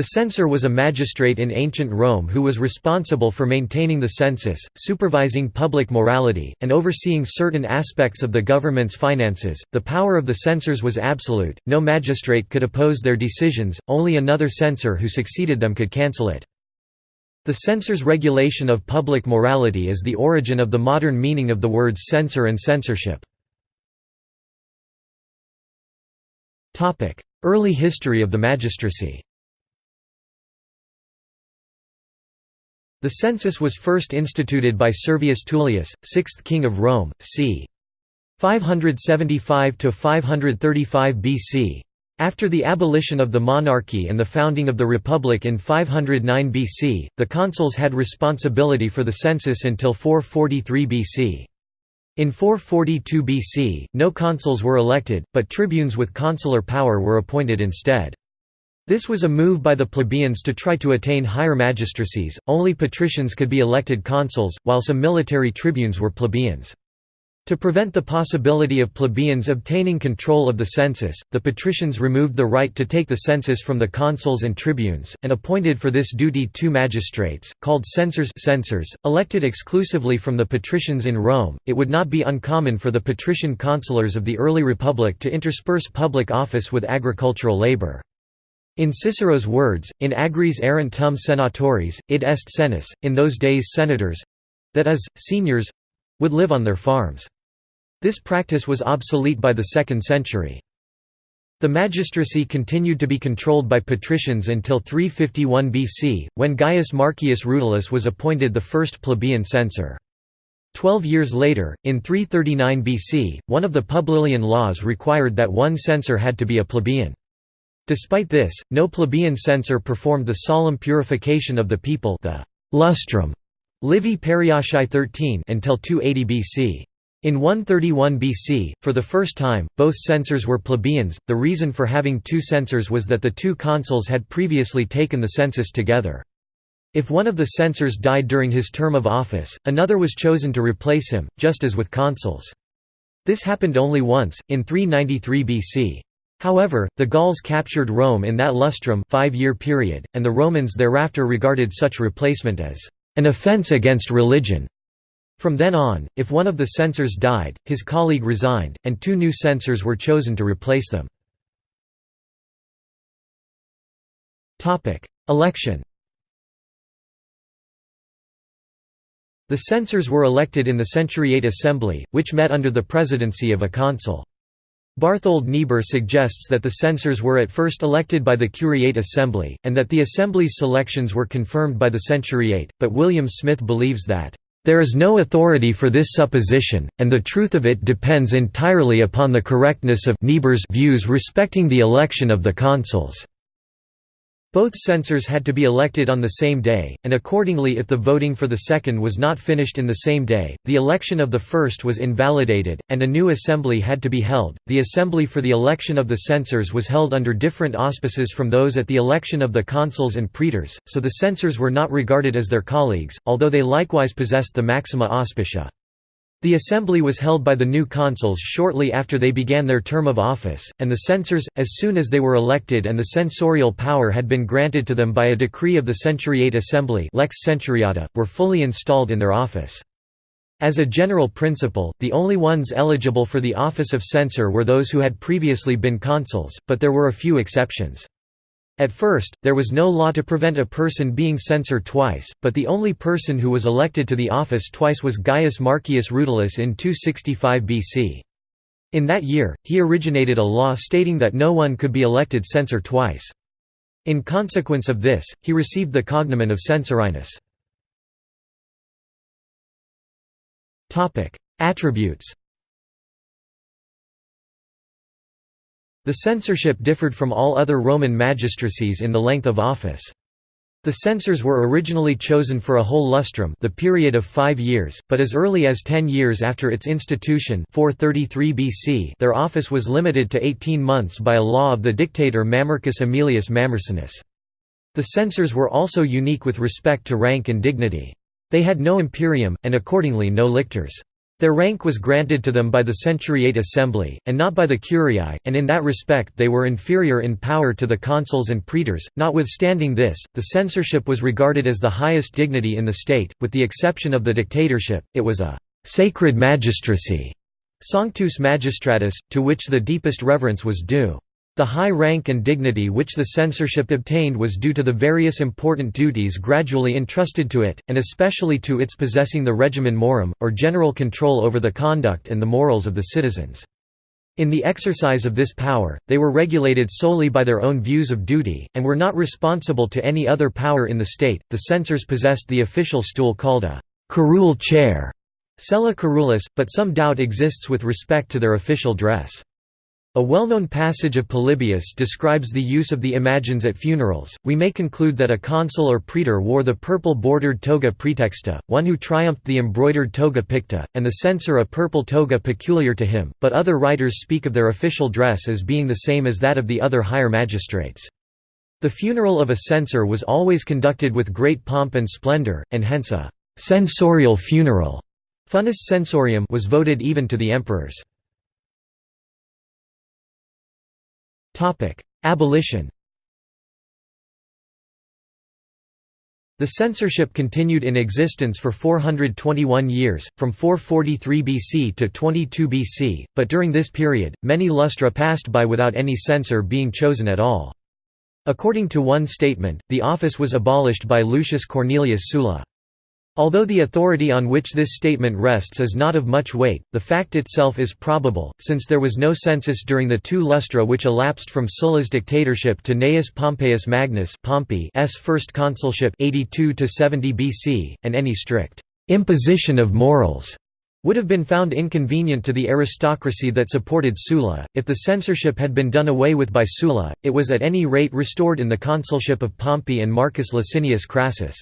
The censor was a magistrate in ancient Rome who was responsible for maintaining the census, supervising public morality, and overseeing certain aspects of the government's finances. The power of the censors was absolute, no magistrate could oppose their decisions, only another censor who succeeded them could cancel it. The censor's regulation of public morality is the origin of the modern meaning of the words censor and censorship. Early history of the magistracy The census was first instituted by Servius Tullius, sixth king of Rome, c. 575–535 BC. After the abolition of the monarchy and the founding of the Republic in 509 BC, the consuls had responsibility for the census until 443 BC. In 442 BC, no consuls were elected, but tribunes with consular power were appointed instead. This was a move by the plebeians to try to attain higher magistracies, only patricians could be elected consuls, while some military tribunes were plebeians. To prevent the possibility of plebeians obtaining control of the census, the patricians removed the right to take the census from the consuls and tribunes, and appointed for this duty two magistrates, called censors, censors elected exclusively from the patricians in Rome. It would not be uncommon for the patrician consulars of the early republic to intersperse public office with agricultural labor. In Cicero's words, in agris erant tum id est senis, in those days senators—that is, seniors—would live on their farms. This practice was obsolete by the 2nd century. The magistracy continued to be controlled by patricians until 351 BC, when Gaius Marcius Rutilius was appointed the first plebeian censor. Twelve years later, in 339 BC, one of the Publilian laws required that one censor had to be a plebeian. Despite this, no plebeian censor performed the solemn purification of the people the lustrum Livy Periochae 13 until 280 BC. In 131 BC, for the first time, both censors were plebeians. The reason for having two censors was that the two consuls had previously taken the census together. If one of the censors died during his term of office, another was chosen to replace him, just as with consuls. This happened only once, in 393 BC. However, the Gauls captured Rome in that lustrum five-year period, and the Romans thereafter regarded such replacement as an offense against religion. From then on, if one of the censors died, his colleague resigned, and two new censors were chosen to replace them. Election The censors were elected in the Centuriate Assembly, which met under the presidency of a consul. Barthold Niebuhr suggests that the censors were at first elected by the Curiate Assembly, and that the Assembly's selections were confirmed by the Centuriate, but William Smith believes that, "...there is no authority for this supposition, and the truth of it depends entirely upon the correctness of Niebuhr's views respecting the election of the consuls." Both censors had to be elected on the same day, and accordingly if the voting for the second was not finished in the same day, the election of the first was invalidated, and a new assembly had to be held. The assembly for the election of the censors was held under different auspices from those at the election of the consuls and praetors, so the censors were not regarded as their colleagues, although they likewise possessed the maxima auspicia. The assembly was held by the new consuls shortly after they began their term of office, and the censors, as soon as they were elected and the censorial power had been granted to them by a decree of the Centuriate Assembly Lex Centuriata, were fully installed in their office. As a general principle, the only ones eligible for the office of censor were those who had previously been consuls, but there were a few exceptions. At first, there was no law to prevent a person being censored twice, but the only person who was elected to the office twice was Gaius Marcius Rutilius in 265 BC. In that year, he originated a law stating that no one could be elected censor twice. In consequence of this, he received the cognomen of Censorinus. Attributes The censorship differed from all other Roman magistracies in the length of office. The censors were originally chosen for a whole lustrum the period of five years, but as early as ten years after its institution 433 BC their office was limited to 18 months by a law of the dictator Mamercus Aemilius Mamercinus. The censors were also unique with respect to rank and dignity. They had no imperium, and accordingly no lictors. Their rank was granted to them by the Centuriate Assembly, and not by the Curiae, and in that respect they were inferior in power to the consuls and praetors. Notwithstanding this, the censorship was regarded as the highest dignity in the state, with the exception of the dictatorship, it was a «sacred magistracy» Sanctus Magistratus, to which the deepest reverence was due. The high rank and dignity which the censorship obtained was due to the various important duties gradually entrusted to it, and especially to its possessing the regimen morum, or general control over the conduct and the morals of the citizens. In the exercise of this power, they were regulated solely by their own views of duty, and were not responsible to any other power in the state. The censors possessed the official stool called a curule chair, sella curulis, but some doubt exists with respect to their official dress. A well-known passage of Polybius describes the use of the imagines at funerals. We may conclude that a consul or praetor wore the purple-bordered toga praetexta, one who triumphed the embroidered toga picta, and the censor a purple toga peculiar to him, but other writers speak of their official dress as being the same as that of the other higher magistrates. The funeral of a censor was always conducted with great pomp and splendor, and hence a censorial funeral censorium was voted even to the emperors. Abolition The censorship continued in existence for 421 years, from 443 BC to 22 BC, but during this period, many lustra passed by without any censor being chosen at all. According to one statement, the office was abolished by Lucius Cornelius Sulla. Although the authority on which this statement rests is not of much weight, the fact itself is probable, since there was no census during the two lustra which elapsed from Sulla's dictatorship to Gnaeus Pompeius Magnus Pompey's first consulship 82 70 BC, and any strict «imposition of morals» would have been found inconvenient to the aristocracy that supported Sulla. If the censorship had been done away with by Sulla, it was at any rate restored in the consulship of Pompey and Marcus Licinius Crassus.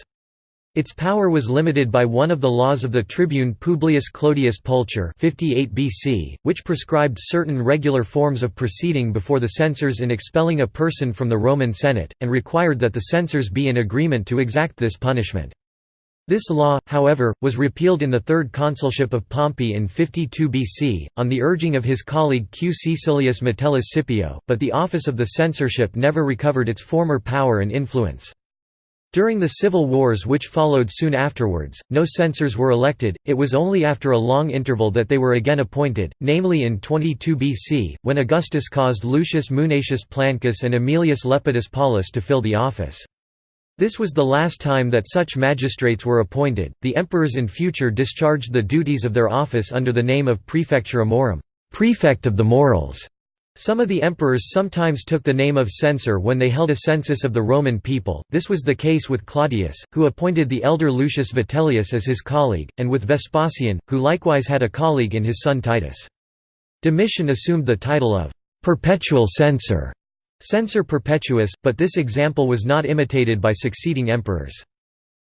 Its power was limited by one of the laws of the tribune Publius Clodius Pulcher 58 BC, which prescribed certain regular forms of proceeding before the censors in expelling a person from the Roman Senate, and required that the censors be in agreement to exact this punishment. This law, however, was repealed in the third consulship of Pompey in 52 BC, on the urging of his colleague Q. Caecilius Metellus Scipio, but the office of the censorship never recovered its former power and influence. During the civil wars which followed soon afterwards, no censors were elected, it was only after a long interval that they were again appointed, namely in 22 BC, when Augustus caused Lucius Munatius Plancus and Aemilius Lepidus Paulus to fill the office. This was the last time that such magistrates were appointed. The emperors in future discharged the duties of their office under the name of Praefectura Morum, prefect of the morals. Some of the emperors sometimes took the name of censor when they held a census of the Roman people, this was the case with Claudius, who appointed the elder Lucius Vitellius as his colleague, and with Vespasian, who likewise had a colleague in his son Titus. Domitian assumed the title of «perpetual censor» censor perpetuus, but this example was not imitated by succeeding emperors.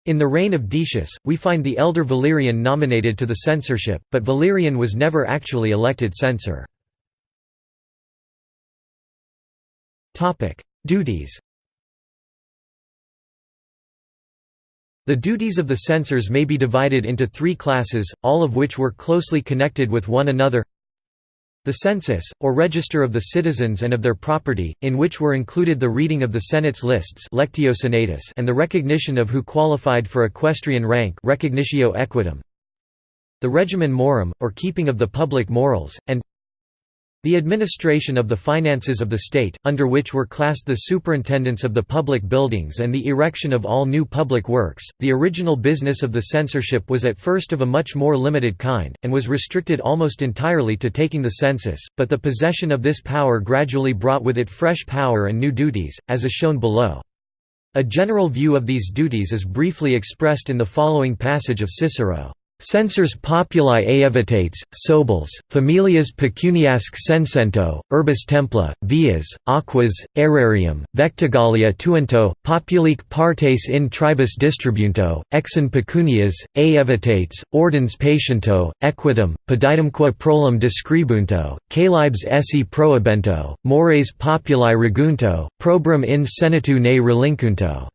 In the reign of Decius, we find the elder Valerian nominated to the censorship, but Valerian was never actually elected censor. Topic: Duties. The duties of the censors may be divided into three classes, all of which were closely connected with one another. The census, or register of the citizens and of their property, in which were included the reading of the Senate's lists lectio senatus and the recognition of who qualified for equestrian rank recognitio equitum. The regimen morum, or keeping of the public morals, and the administration of the finances of the state, under which were classed the superintendents of the public buildings and the erection of all new public works. The original business of the censorship was at first of a much more limited kind, and was restricted almost entirely to taking the census, but the possession of this power gradually brought with it fresh power and new duties, as is shown below. A general view of these duties is briefly expressed in the following passage of Cicero. Censors populi aevitates, sobles, familias pecuniasque censento, urbis templa, vias, aquas, aerarium, vectigalia tuento, populique partes in tribus distribunto, exin pecunias, aevitates, ordens patiento, equitum, peditumque prolum describunto, caelibes esse prohibento, mores populi regunto, probrum in senatu ne relinquunto.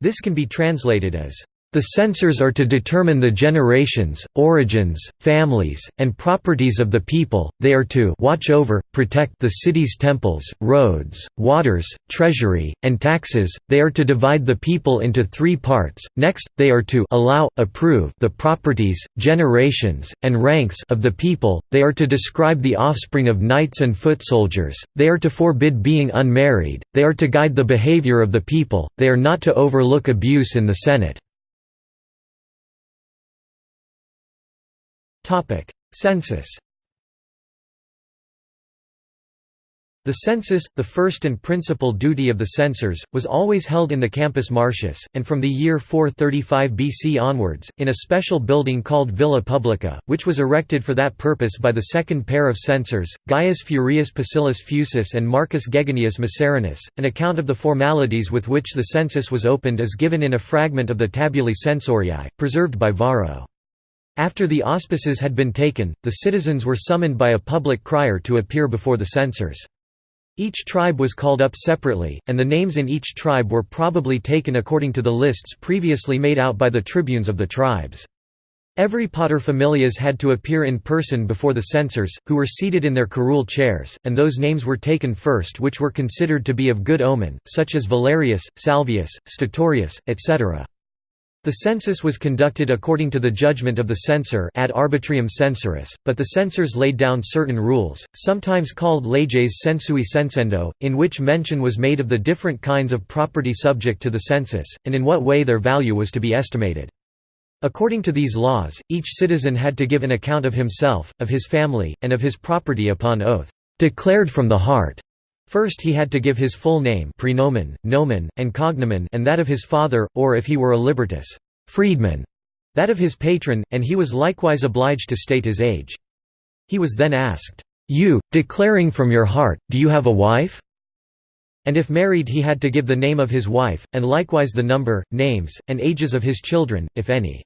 This can be translated as The censors are to determine the generations, origins, families, and properties of the people, they are to watch over, protect the city's temples, roads, waters, treasury, and taxes, they are to divide the people into three parts, next, they are to allow, approve the properties, generations, and ranks of the people, they are to describe the offspring of knights and foot soldiers, they are to forbid being unmarried, they are to guide the behavior of the people, they are not to overlook abuse in the Senate. Census The census, the first and principal duty of the censors, was always held in the Campus Martius, and from the year 435 BC onwards, in a special building called Villa Publica, which was erected for that purpose by the second pair of censors, Gaius Furius Pacillus Fusus and Marcus Geganius Macerinus. An account of the formalities with which the census was opened is given in a fragment of the Tabulae Censoriae, preserved by Varro. After the auspices had been taken, the citizens were summoned by a public crier to appear before the censors. Each tribe was called up separately, and the names in each tribe were probably taken according to the lists previously made out by the tribunes of the tribes. Every paterfamilias had to appear in person before the censors, who were seated in their curule chairs, and those names were taken first which were considered to be of good omen, such as Valerius, Salvius, Statorius, etc. The census was conducted according to the judgment of the censor ad arbitrium censoris, but the censors laid down certain rules, sometimes called leges censui censendo, in which mention was made of the different kinds of property subject to the census, and in what way their value was to be estimated. According to these laws, each citizen had to give an account of himself, of his family, and of his property upon oath, declared from the heart. First he had to give his full name prenomen, nomen, and cognomen and that of his father, or if he were a libertus, freedman, that of his patron, and he was likewise obliged to state his age. He was then asked, "'You, declaring from your heart, do you have a wife?' And if married he had to give the name of his wife, and likewise the number, names, and ages of his children, if any.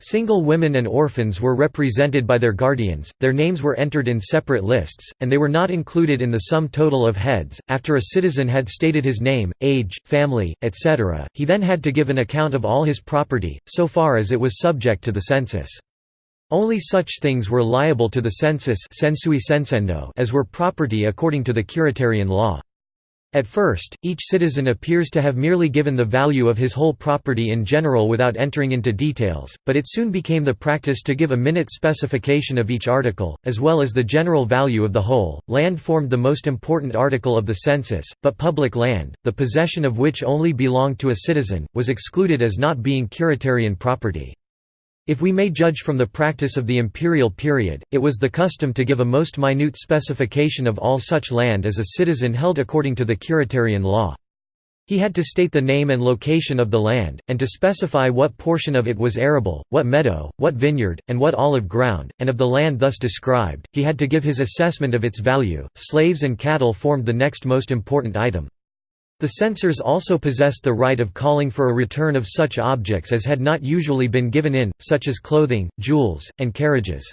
Single women and orphans were represented by their guardians, their names were entered in separate lists, and they were not included in the sum total of heads. After a citizen had stated his name, age, family, etc., he then had to give an account of all his property, so far as it was subject to the census. Only such things were liable to the census as were property according to the Quiritarian law. At first, each citizen appears to have merely given the value of his whole property in general without entering into details, but it soon became the practice to give a minute specification of each article, as well as the general value of the whole. Land formed the most important article of the census, but public land, the possession of which only belonged to a citizen, was excluded as not being quiritarian property. If we may judge from the practice of the imperial period, it was the custom to give a most minute specification of all such land as a citizen held according to the quiritarian law. He had to state the name and location of the land, and to specify what portion of it was arable, what meadow, what vineyard, and what olive ground, and of the land thus described, he had to give his assessment of its value. Slaves and cattle formed the next most important item. The censors also possessed the right of calling for a return of such objects as had not usually been given in, such as clothing, jewels, and carriages.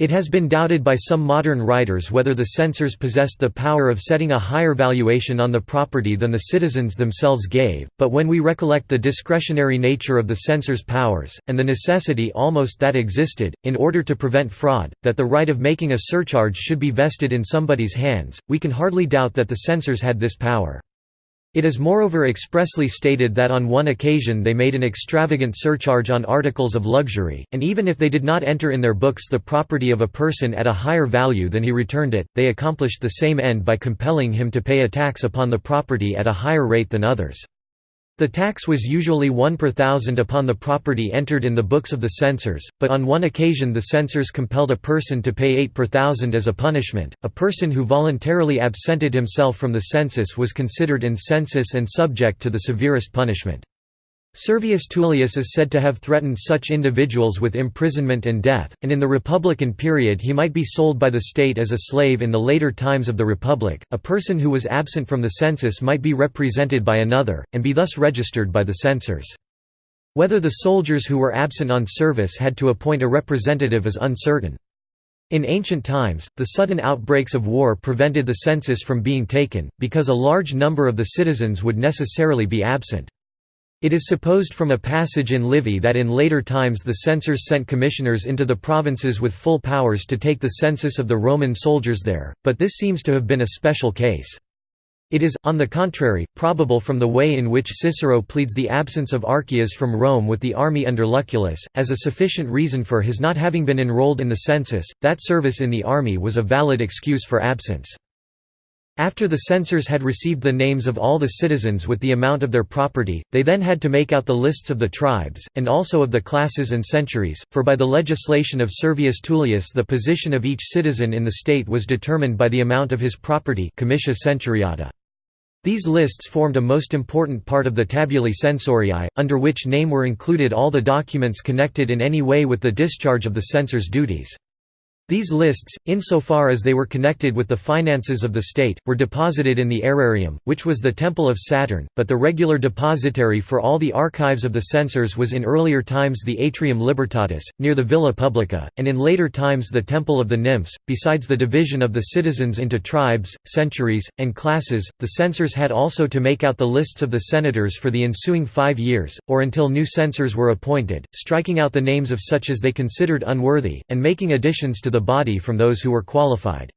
It has been doubted by some modern writers whether the censors possessed the power of setting a higher valuation on the property than the citizens themselves gave, but when we recollect the discretionary nature of the censors' powers, and the necessity almost that existed, in order to prevent fraud, that the right of making a surcharge should be vested in somebody's hands, we can hardly doubt that the censors had this power. It is moreover expressly stated that on one occasion they made an extravagant surcharge on articles of luxury, and even if they did not enter in their books the property of a person at a higher value than he returned it, they accomplished the same end by compelling him to pay a tax upon the property at a higher rate than others. The tax was usually 1 per thousand upon the property entered in the books of the censors, but on one occasion the censors compelled a person to pay 8 per thousand as a punishment. A person who voluntarily absented himself from the census was considered incensus and subject to the severest punishment. Servius Tullius is said to have threatened such individuals with imprisonment and death, and in the Republican period he might be sold by the state as a slave in the later times of the Republic. A person who was absent from the census might be represented by another, and be thus registered by the censors. Whether the soldiers who were absent on service had to appoint a representative is uncertain. In ancient times, the sudden outbreaks of war prevented the census from being taken, because a large number of the citizens would necessarily be absent. It is supposed from a passage in Livy that in later times the censors sent commissioners into the provinces with full powers to take the census of the Roman soldiers there, but this seems to have been a special case. It is, on the contrary, probable from the way in which Cicero pleads the absence of Archias from Rome with the army under Lucullus, as a sufficient reason for his not having been enrolled in the census, that service in the army was a valid excuse for absence. After the censors had received the names of all the citizens with the amount of their property, they then had to make out the lists of the tribes, and also of the classes and centuries, for by the legislation of Servius Tullius the position of each citizen in the state was determined by the amount of his property. These lists formed a most important part of the tabulae censoriae, under which name were included all the documents connected in any way with the discharge of the censor's duties. These lists, insofar as they were connected with the finances of the state, were deposited in the aerarium, which was the temple of Saturn, but the regular depository for all the archives of the censors was in earlier times the Atrium Libertatis, near the Villa Publica, and in later times the Temple of the Nymphs. Besides the division of the citizens into tribes, centuries, and classes, the censors had also to make out the lists of the senators for the ensuing five years, or until new censors were appointed, striking out the names of such as they considered unworthy, and making additions to the the body from those who were qualified.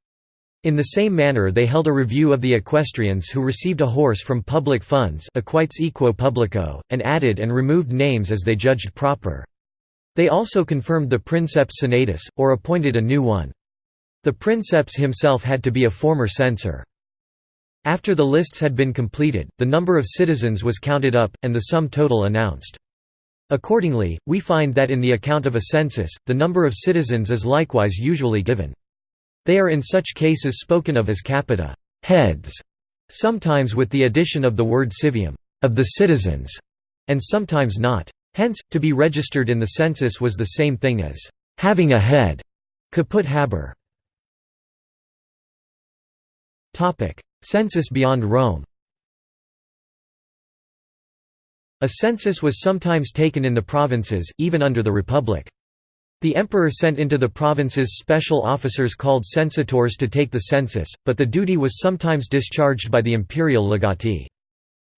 In the same manner they held a review of the equestrians who received a horse from public funds equo publico, and added and removed names as they judged proper. They also confirmed the princeps senatus, or appointed a new one. The princeps himself had to be a former censor. After the lists had been completed, the number of citizens was counted up, and the sum total announced. Accordingly, we find that in the account of a census, the number of citizens is likewise usually given. They are in such cases spoken of as capita heads", sometimes with the addition of the word civium of the citizens", and sometimes not. Hence, to be registered in the census was the same thing as having a head caput haber. Census beyond Rome A census was sometimes taken in the provinces, even under the Republic. The emperor sent into the provinces special officers called censitors to take the census, but the duty was sometimes discharged by the imperial legati.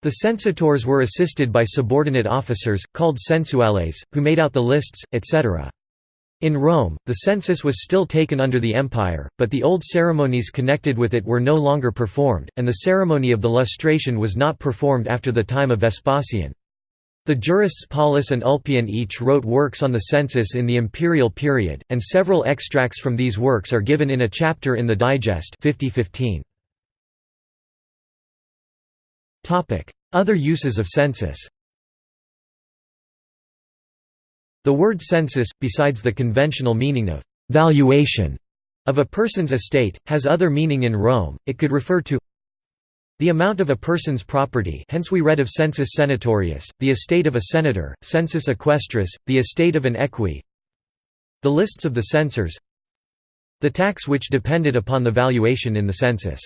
The censitors were assisted by subordinate officers, called censuales, who made out the lists, etc. In Rome, the census was still taken under the empire, but the old ceremonies connected with it were no longer performed, and the ceremony of the lustration was not performed after the time of Vespasian. The jurists Paulus and Ulpian each wrote works on the census in the imperial period, and several extracts from these works are given in a chapter in the Digest 5015. Other uses of census The word census, besides the conventional meaning of «valuation» of a person's estate, has other meaning in Rome, it could refer to the amount of a person's property hence we read of census senatorius, the estate of a senator, census equestris, the estate of an equi the lists of the censors the tax which depended upon the valuation in the census.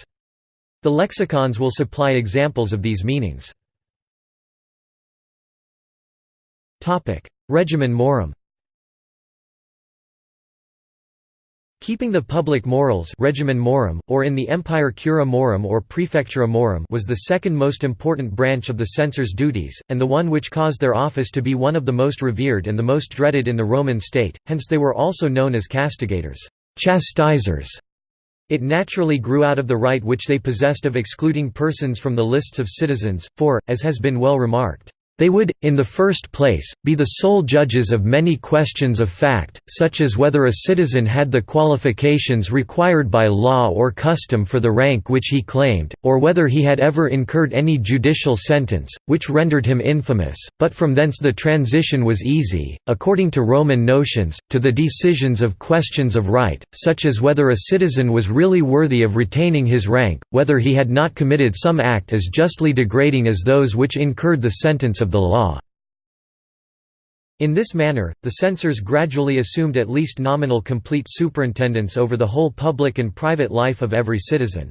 The lexicons will supply examples of these meanings. Regimen morum Keeping the public morals regimen morum, or in the empire cura morum or praefectura morum was the second most important branch of the censor's duties, and the one which caused their office to be one of the most revered and the most dreaded in the Roman state, hence they were also known as castigators chastisers". It naturally grew out of the right which they possessed of excluding persons from the lists of citizens, for, as has been well remarked, they would, in the first place, be the sole judges of many questions of fact, such as whether a citizen had the qualifications required by law or custom for the rank which he claimed, or whether he had ever incurred any judicial sentence, which rendered him infamous, but from thence the transition was easy, according to Roman notions, to the decisions of questions of right, such as whether a citizen was really worthy of retaining his rank, whether he had not committed some act as justly degrading as those which incurred the sentence of of the law. In this manner, the censors gradually assumed at least nominal complete superintendence over the whole public and private life of every citizen.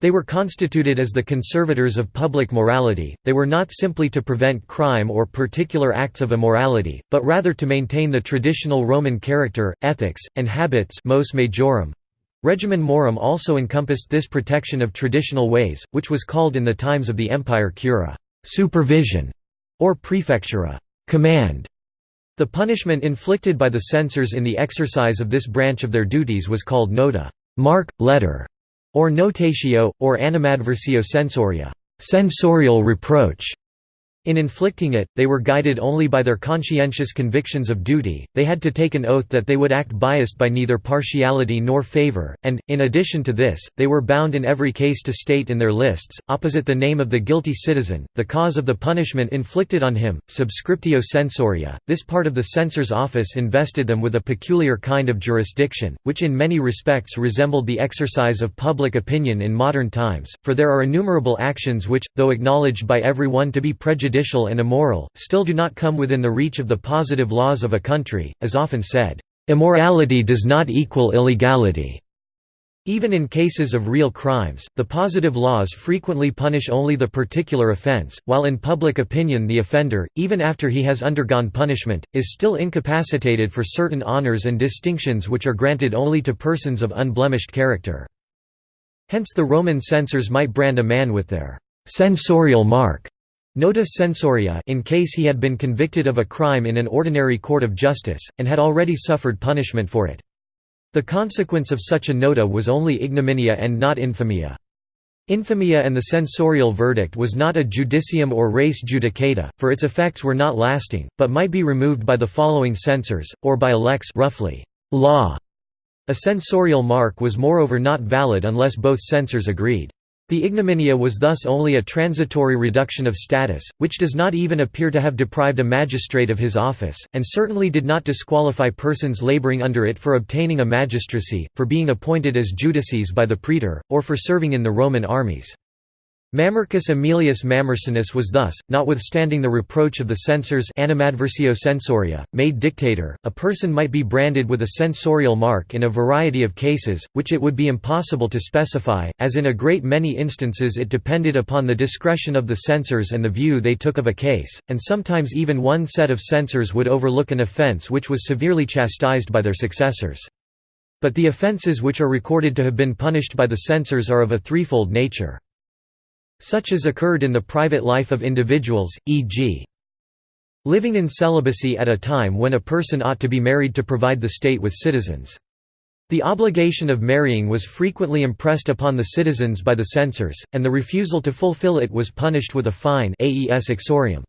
They were constituted as the conservators of public morality, they were not simply to prevent crime or particular acts of immorality, but rather to maintain the traditional Roman character, ethics, and habits mos majorum. Regimen morum also encompassed this protection of traditional ways, which was called in the times of the empire cura supervision", or prefectura command". The punishment inflicted by the censors in the exercise of this branch of their duties was called nota mark, letter", or notatio, or animadversio censoria censorial reproach". In inflicting it, they were guided only by their conscientious convictions of duty, they had to take an oath that they would act biased by neither partiality nor favor, and, in addition to this, they were bound in every case to state in their lists, opposite the name of the guilty citizen, the cause of the punishment inflicted on him, subscriptio censoria. This part of the censor's office invested them with a peculiar kind of jurisdiction, which in many respects resembled the exercise of public opinion in modern times, for there are innumerable actions which, though acknowledged by everyone to be prejudicial prejudicial and immoral, still do not come within the reach of the positive laws of a country, as often said, "...immorality does not equal illegality." Even in cases of real crimes, the positive laws frequently punish only the particular offense, while in public opinion the offender, even after he has undergone punishment, is still incapacitated for certain honors and distinctions which are granted only to persons of unblemished character. Hence the Roman censors might brand a man with their «censorial mark» Nota censoria in case he had been convicted of a crime in an ordinary court of justice, and had already suffered punishment for it. The consequence of such a nota was only ignominia and not infamia. Infamia and the censorial verdict was not a judicium or res judicata, for its effects were not lasting, but might be removed by the following censors, or by a lex roughly, law. A censorial mark was moreover not valid unless both censors agreed. The ignominia was thus only a transitory reduction of status, which does not even appear to have deprived a magistrate of his office, and certainly did not disqualify persons laboring under it for obtaining a magistracy, for being appointed as judices by the praetor, or for serving in the Roman armies. Mamercus Aemilius Mamercinus was thus, notwithstanding the reproach of the censors animadversio censoria, made dictator. A person might be branded with a censorial mark in a variety of cases, which it would be impossible to specify, as in a great many instances it depended upon the discretion of the censors and the view they took of a case, and sometimes even one set of censors would overlook an offence which was severely chastised by their successors. But the offences which are recorded to have been punished by the censors are of a threefold nature. Such as occurred in the private life of individuals, e.g. living in celibacy at a time when a person ought to be married to provide the state with citizens. The obligation of marrying was frequently impressed upon the citizens by the censors, and the refusal to fulfill it was punished with a fine aes uxorium.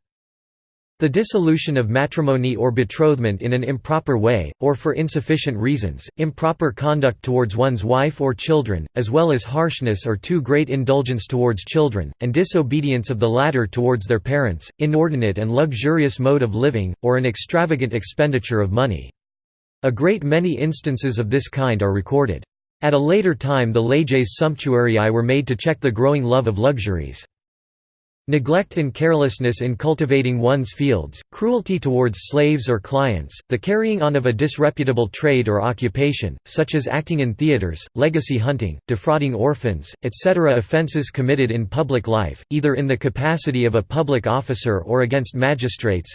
The dissolution of matrimony or betrothment in an improper way, or for insufficient reasons, improper conduct towards one's wife or children, as well as harshness or too great indulgence towards children, and disobedience of the latter towards their parents, inordinate and luxurious mode of living, or an extravagant expenditure of money. A great many instances of this kind are recorded. At a later time the leges sumptuarii were made to check the growing love of luxuries. Neglect and carelessness in cultivating one's fields, cruelty towards slaves or clients, the carrying on of a disreputable trade or occupation, such as acting in theaters, legacy hunting, defrauding orphans, etc. Offences committed in public life, either in the capacity of a public officer or against magistrates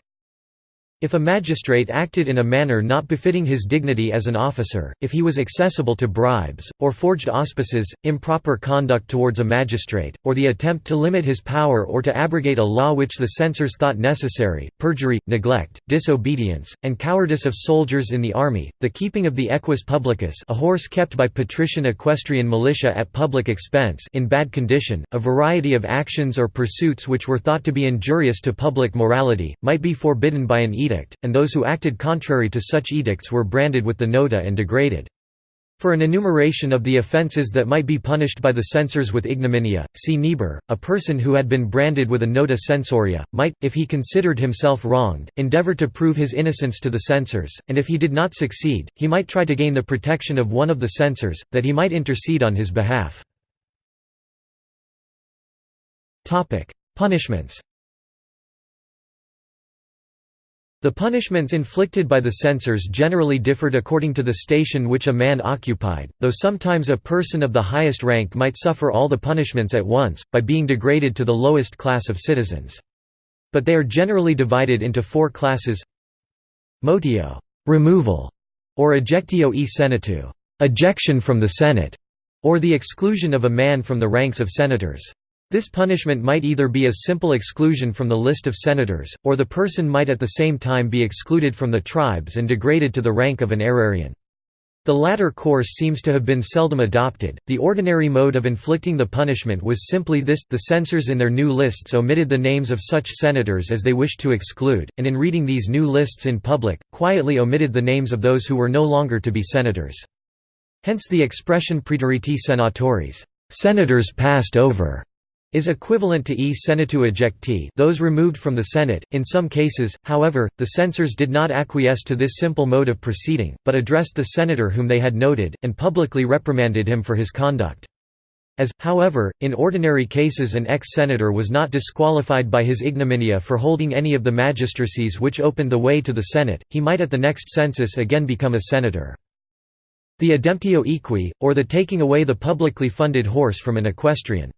if a magistrate acted in a manner not befitting his dignity as an officer, if he was accessible to bribes, or forged auspices, improper conduct towards a magistrate, or the attempt to limit his power or to abrogate a law which the censors thought necessary, perjury, neglect, disobedience, and cowardice of soldiers in the army, the keeping of the equus publicus a horse kept by patrician equestrian militia at public expense in bad condition, a variety of actions or pursuits which were thought to be injurious to public morality, might be forbidden by an edict edict, and those who acted contrary to such edicts were branded with the nota and degraded. For an enumeration of the offences that might be punished by the censors with ignominia, see Niebuhr. A person who had been branded with a nota censoria, might, if he considered himself wronged, endeavour to prove his innocence to the censors, and if he did not succeed, he might try to gain the protection of one of the censors, that he might intercede on his behalf. Punishments The punishments inflicted by the censors generally differed according to the station which a man occupied, though sometimes a person of the highest rank might suffer all the punishments at once, by being degraded to the lowest class of citizens. But they are generally divided into four classes Motio removal", or ejectio e senatu ejection from the Senate", or the exclusion of a man from the ranks of senators. This punishment might either be a simple exclusion from the list of senators, or the person might at the same time be excluded from the tribes and degraded to the rank of an aerarian. The latter course seems to have been seldom adopted. The ordinary mode of inflicting the punishment was simply this the censors in their new lists omitted the names of such senators as they wished to exclude, and in reading these new lists in public, quietly omitted the names of those who were no longer to be senators. Hence the expression praeteriti senatoris, senators passed over is equivalent to e senatu ejecti those removed from the Senate. In some cases, however, the censors did not acquiesce to this simple mode of proceeding, but addressed the senator whom they had noted, and publicly reprimanded him for his conduct. As, however, in ordinary cases an ex-senator was not disqualified by his ignominia for holding any of the magistracies which opened the way to the Senate, he might at the next census again become a senator. The ademptio equi, or the taking away the publicly funded horse from an equestrian.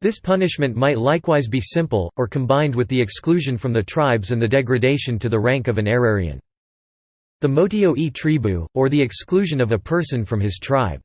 This punishment might likewise be simple, or combined with the exclusion from the tribes and the degradation to the rank of an aerarian. The motio e tribu, or the exclusion of a person from his tribe.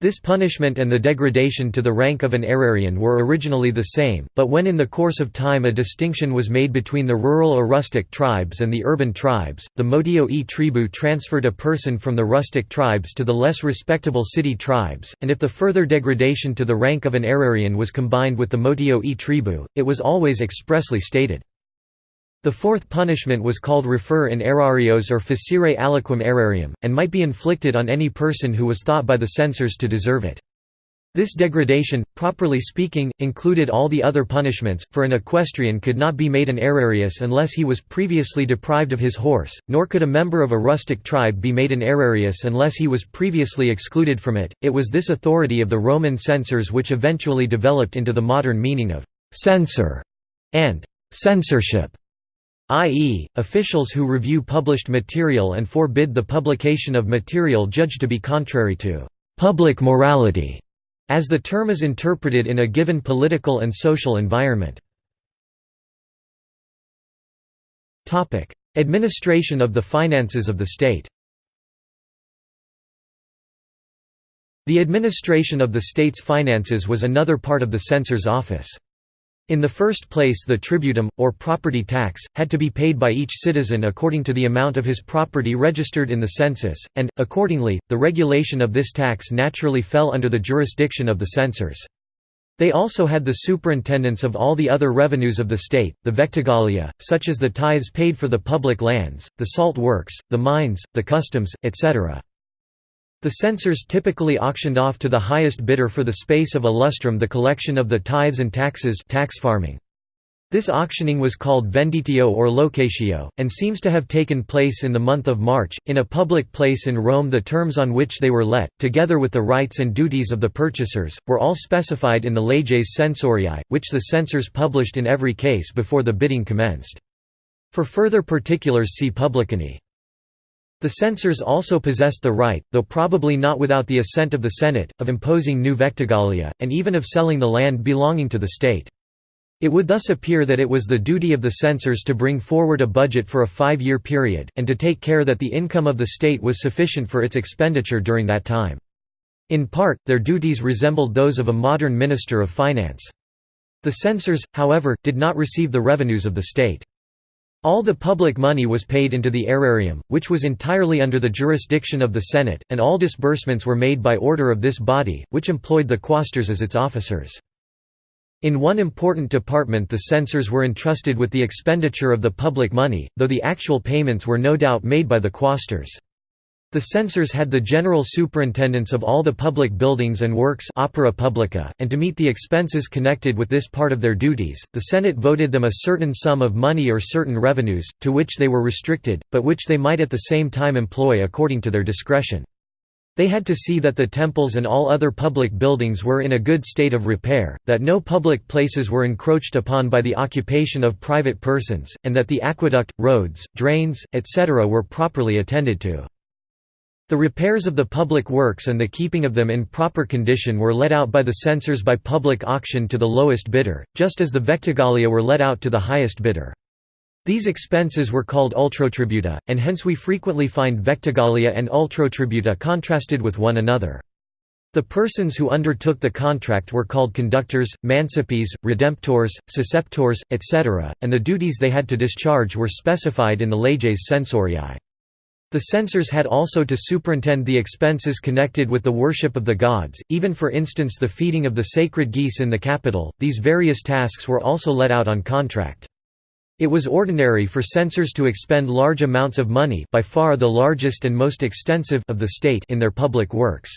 This punishment and the degradation to the rank of an aerarian were originally the same, but when in the course of time a distinction was made between the rural or rustic tribes and the urban tribes, the motio e tribu transferred a person from the rustic tribes to the less respectable city tribes, and if the further degradation to the rank of an aerarian was combined with the motio e tribu, it was always expressly stated. The fourth punishment was called refer in aerarios or facere aliquem aerarium, and might be inflicted on any person who was thought by the censors to deserve it. This degradation, properly speaking, included all the other punishments, for an equestrian could not be made an aerarius unless he was previously deprived of his horse, nor could a member of a rustic tribe be made an aerarius unless he was previously excluded from it. It was this authority of the Roman censors which eventually developed into the modern meaning of censor and censorship i.e., officials who review published material and forbid the publication of material judged to be contrary to «public morality», as the term is interpreted in a given political and social environment. Administration of the finances of the state The administration of the state's finances was another part of the censor's office. In the first place the tributum, or property tax, had to be paid by each citizen according to the amount of his property registered in the census, and, accordingly, the regulation of this tax naturally fell under the jurisdiction of the censors. They also had the superintendence of all the other revenues of the state, the vectigalia, such as the tithes paid for the public lands, the salt works, the mines, the customs, etc. The censors typically auctioned off to the highest bidder for the space of a lustrum the collection of the tithes and taxes tax farming. This auctioning was called venditio or locatio, and seems to have taken place in the month of March, in a public place in Rome the terms on which they were let, together with the rights and duties of the purchasers, were all specified in the leges censorii, which the censors published in every case before the bidding commenced. For further particulars see Publicani. The censors also possessed the right, though probably not without the assent of the Senate, of imposing new vectigalia, and even of selling the land belonging to the state. It would thus appear that it was the duty of the censors to bring forward a budget for a five-year period, and to take care that the income of the state was sufficient for its expenditure during that time. In part, their duties resembled those of a modern minister of finance. The censors, however, did not receive the revenues of the state. All the public money was paid into the aerarium, which was entirely under the jurisdiction of the Senate, and all disbursements were made by order of this body, which employed the quaestors as its officers. In one important department the censors were entrusted with the expenditure of the public money, though the actual payments were no doubt made by the quaestors. The censors had the general superintendence of all the public buildings and works opera publica, and to meet the expenses connected with this part of their duties, the Senate voted them a certain sum of money or certain revenues, to which they were restricted, but which they might at the same time employ according to their discretion. They had to see that the temples and all other public buildings were in a good state of repair, that no public places were encroached upon by the occupation of private persons, and that the aqueduct, roads, drains, etc. were properly attended to. The repairs of the public works and the keeping of them in proper condition were let out by the censors by public auction to the lowest bidder, just as the vectigalia were let out to the highest bidder. These expenses were called ultrotributa, and hence we frequently find vectigalia and ultrotributa contrasted with one another. The persons who undertook the contract were called conductors, mancipes, redemptors, susceptors, etc., and the duties they had to discharge were specified in the leges censoriae. The censors had also to superintend the expenses connected with the worship of the gods, even for instance the feeding of the sacred geese in the Capitol. These various tasks were also let out on contract. It was ordinary for censors to expend large amounts of money by far the largest and most extensive of the state in their public works.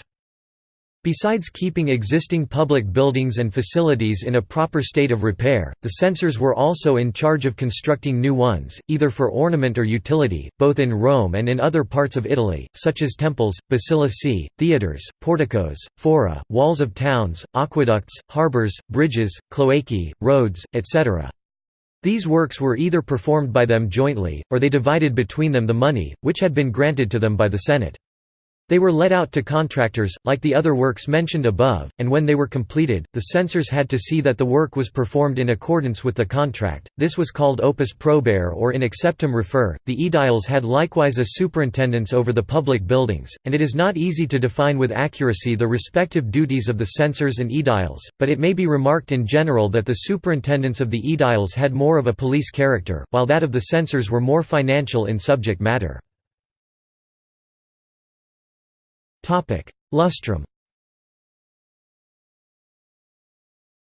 Besides keeping existing public buildings and facilities in a proper state of repair, the censors were also in charge of constructing new ones, either for ornament or utility, both in Rome and in other parts of Italy, such as temples, basilicae, theatres, porticos, fora, walls of towns, aqueducts, harbours, bridges, cloacae, roads, etc. These works were either performed by them jointly, or they divided between them the money, which had been granted to them by the Senate. They were let out to contractors, like the other works mentioned above, and when they were completed, the censors had to see that the work was performed in accordance with the contract. This was called opus probare or in acceptum refer. The aediles had likewise a superintendence over the public buildings, and it is not easy to define with accuracy the respective duties of the censors and aediles, but it may be remarked in general that the superintendence of the aediles had more of a police character, while that of the censors were more financial in subject matter. Lustrum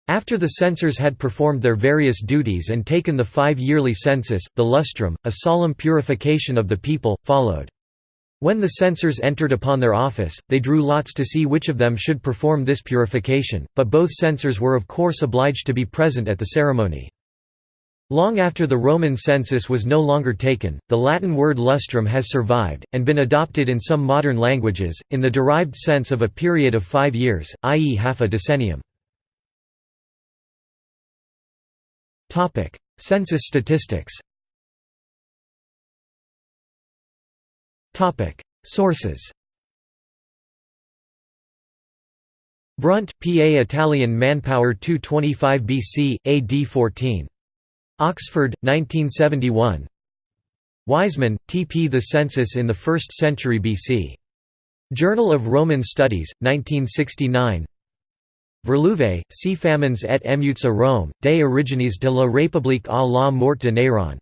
After the censors had performed their various duties and taken the five-yearly census, the lustrum, a solemn purification of the people, followed. When the censors entered upon their office, they drew lots to see which of them should perform this purification, but both censors were of course obliged to be present at the ceremony. Long after the Roman census was no longer taken, the Latin word lustrum has survived, and been adopted in some modern languages, in the derived sense of a period of five years, i.e. half a decennium. Census statistics Sources Brunt, P.A. Italian Manpower 225 BC, AD 14 Oxford, 1971 Wiseman, T. P. The Census in the First Century BC. Journal of Roman Studies, 1969 Virlouvet, C. Famines et émeutes à Rome, des origines de la République à la mort de Néron.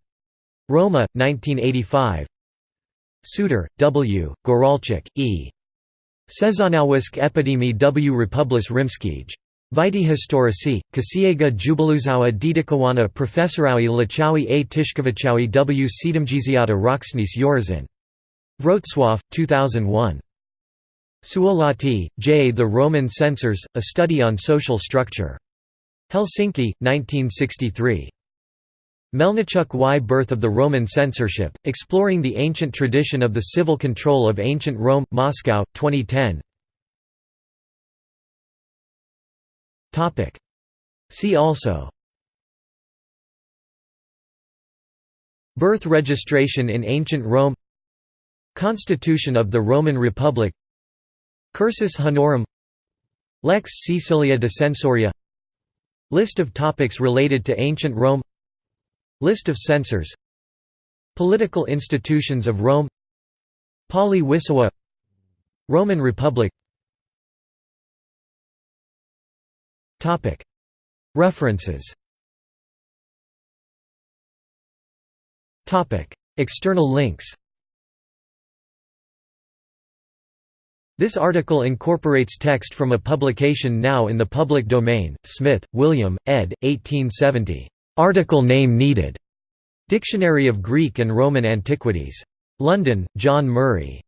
Roma, 1985 Suder, W., Góralczyk, E. Sezonowsk epidemie w Republis Rimskij. Vitae historici, Kasiega Jubiluzawa Dedikowana Professoraui Lachawi a Tishkovichawi w Siedemdziesiata Roxnis Yorzin. Wrocław, 2001. Suolahti, J. The Roman Censors, A Study on Social Structure. Helsinki, 1963. Melnichuk Y. Birth of the Roman Censorship, Exploring the Ancient Tradition of the Civil Control of Ancient Rome, Moscow, 2010 See also. Birth registration in ancient Rome. Constitution of the Roman Republic. Cursus Honorum. Lex Caecilia de Censoria. List of topics related to ancient Rome. List of censors. Political institutions of Rome. Pali Wisawa Roman Republic References External links This article incorporates text from a publication now in the public domain, Smith, William, ed. 1870. Article name needed. Dictionary of Greek and Roman Antiquities. London, John Murray.